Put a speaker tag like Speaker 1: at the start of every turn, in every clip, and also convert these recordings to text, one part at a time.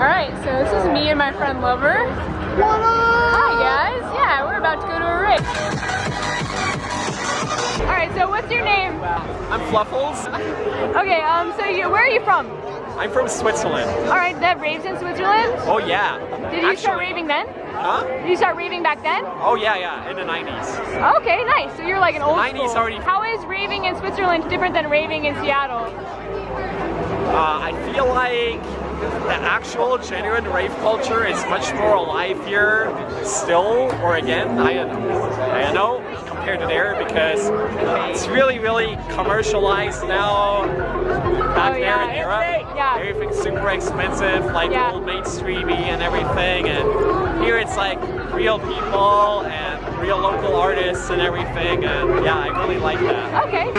Speaker 1: Alright, so this is me and my friend Lover. Hi guys, yeah, we're about to go to a rave. Alright, so what's your name?
Speaker 2: I'm Fluffles.
Speaker 1: Okay, um, so you, where are you from?
Speaker 2: I'm from Switzerland.
Speaker 1: Alright, that raves in Switzerland?
Speaker 2: Oh yeah.
Speaker 1: Did you start raving then?
Speaker 2: Huh?
Speaker 1: Did you start raving back then?
Speaker 2: Oh yeah, yeah, in the 90s.
Speaker 1: Okay, nice. So you're like an old
Speaker 2: 90s
Speaker 1: school.
Speaker 2: already-
Speaker 1: How is raving in Switzerland different than raving in Seattle?
Speaker 2: Uh, I feel like the actual genuine rave culture is much more alive here still, or again, I, I don't know, compared to there because it's really, really commercialized now. Back
Speaker 1: Oh,
Speaker 2: there in Europe,
Speaker 1: Yeah.
Speaker 2: everything's super expensive, like
Speaker 1: Yeah.
Speaker 2: old mainstreamy and everything, and here it's like real people and real local artists and everything, and yeah, I really like that.
Speaker 1: Okay.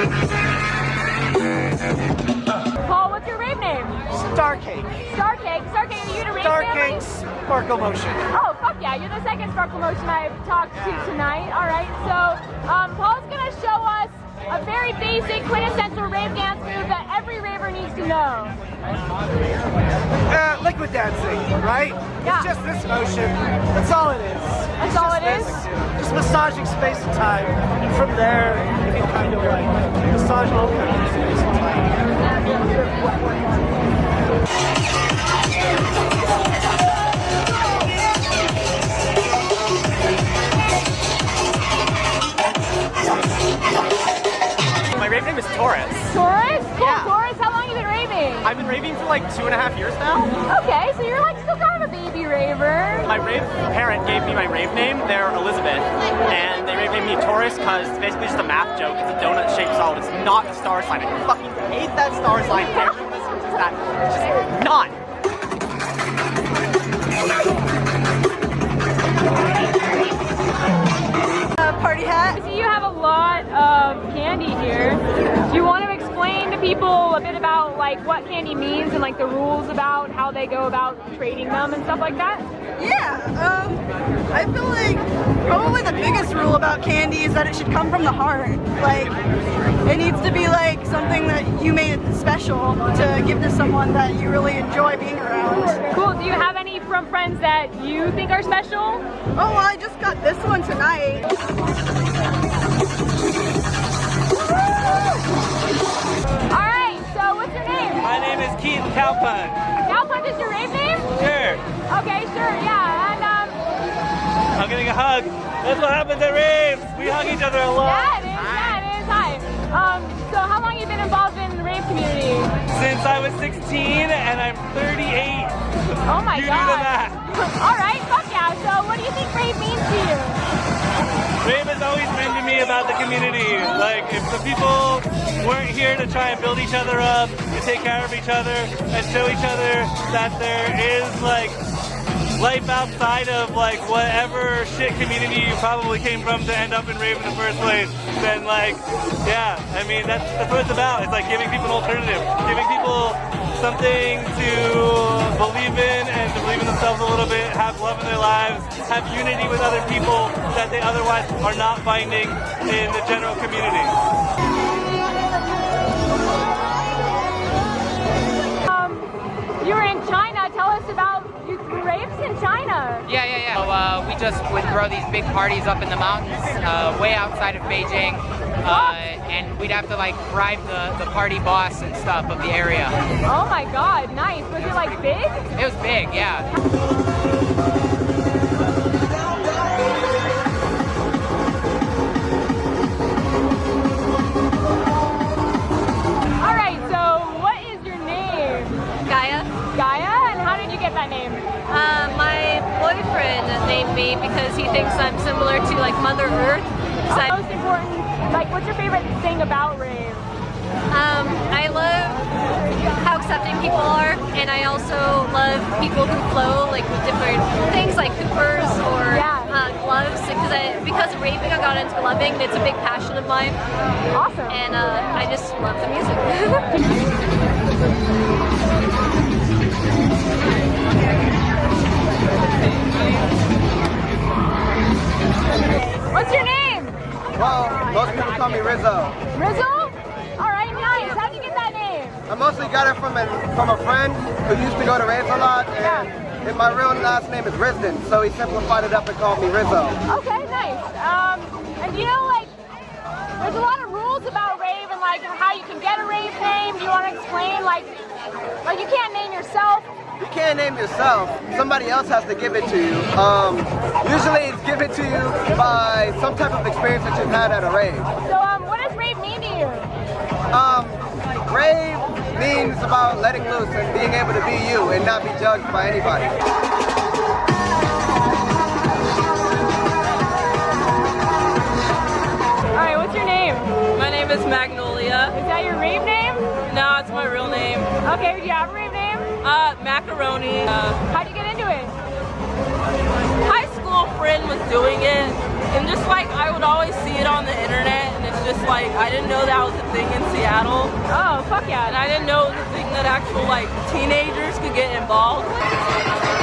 Speaker 1: Name?
Speaker 3: Starcake.
Speaker 1: Starcake. Starcake, are you in a rave family?
Speaker 3: Starcake Sparkle Motion.
Speaker 1: Oh, fuck yeah. You're the second Sparkle Motion I've talked to tonight. All right, so um, Paul's going to show us a very basic, quintessential rave dance move that every raver needs to know.
Speaker 3: Uh, liquid dancing, right?
Speaker 1: Yeah.
Speaker 3: It's just this motion. That's all it is.
Speaker 1: That's
Speaker 3: It's
Speaker 1: all it is?
Speaker 3: Just massaging space and time. And from there, you can kind of like massage all kinds of space and time.
Speaker 2: Torus.
Speaker 1: Torus? Cool.
Speaker 2: Yeah.
Speaker 1: Torus, how long have you been raving?
Speaker 2: I've been raving for like two and a half years now.
Speaker 1: Okay, so you're like still kind of a baby raver.
Speaker 4: My rave parent gave me my rave name. They're Elizabeth, and they rave named me Torus because it's basically just a math joke. It's a donut-shaped solid. It's not a star sign. I fucking hate that star sign. Everyone assumes that. It's just not.
Speaker 1: Candy means and like the rules about how they go about trading them and stuff like that?
Speaker 5: Yeah, um, I feel like probably the biggest rule about candy is that it should come from the heart. Like, it needs to be like something that you made special to give to someone that you really enjoy being around.
Speaker 1: Cool. Do you have any from friends that you think are special?
Speaker 5: Oh, well, I just got this one tonight.
Speaker 4: Calpun.
Speaker 1: Galpunt is your rave name?
Speaker 4: Sure.
Speaker 1: Okay, sure. Yeah. And um,
Speaker 4: I'm getting a hug. That's what happens at raves. We hug each other a lot.
Speaker 1: yeah, it is. Yeah, it is. Hi. Um, so how long have you been involved in the rave community?
Speaker 4: Since I was 16 and I'm 38.
Speaker 1: Oh my
Speaker 4: You do
Speaker 1: god.
Speaker 4: the math.
Speaker 1: All right. Fuck yeah. So what do you think rave means to you?
Speaker 4: Rave has always been to me about the community. Like, if the people weren't here to try and build each other up, to take care of each other, and show each other that there is, like, life outside of, like, whatever shit community you probably came from to end up in rave in the first place, then, like, yeah, I mean, that's, that's what it's about. It's like giving people an alternative, giving people something to believe in and to believe in themselves a little bit, have love in their lives, have unity with other people that they otherwise are not finding in the general community.
Speaker 6: Uh, we'd throw these big parties up in the mountains, uh, way outside of Beijing, uh, and we'd have to like bribe the, the party boss and stuff of the area.
Speaker 1: Oh my god, nice. Was it like big?
Speaker 6: It was big, yeah.
Speaker 7: Boyfriend named me because he thinks I'm similar to like Mother Earth.
Speaker 1: Most important. Like, what's your favorite thing about rave?
Speaker 7: um, I love how accepting people are, and I also love people who flow like with different things like Coopers or
Speaker 1: Yeah.
Speaker 7: uh, gloves. Because I, because of raving, I got into gloving. and It's a big passion of mine,
Speaker 1: Awesome.
Speaker 7: and uh, I just love the music.
Speaker 1: What's your name?
Speaker 8: Well, most people call me Rizzo.
Speaker 1: Rizzo? All right, nice. How'd you get that name?
Speaker 8: I mostly got it from an from a friend who used to go to raves a lot, and, and my real last name is Risden, so he simplified it up and called me Rizzo.
Speaker 1: Okay, nice. Um, and you know, like, there's a lot of rules about rave and like how you can get a rave name. Do you want to explain, like, like you can't name yourself?
Speaker 8: You can't name yourself. Somebody else has to give it to you. Um, usually it's given to you by some type of experience that you've had at a rave.
Speaker 1: So, um, what does rave mean to you?
Speaker 8: Um, rave means about letting loose and being able to be you and not be judged by anybody.
Speaker 1: All right, what's your name?
Speaker 9: My name is Magnolia.
Speaker 1: Is that your rave name?
Speaker 9: No, it's my real name.
Speaker 1: Okay, do you have a rave name?
Speaker 9: Uh, macaroni. Uh,
Speaker 1: How'd you get into it?
Speaker 9: high school friend was doing it, and just like I would always see it on the internet, and it's just like I didn't know that was a thing in Seattle,
Speaker 1: Oh, fuck yeah.
Speaker 9: and I didn't know it was a thing that actual like teenagers could get involved with.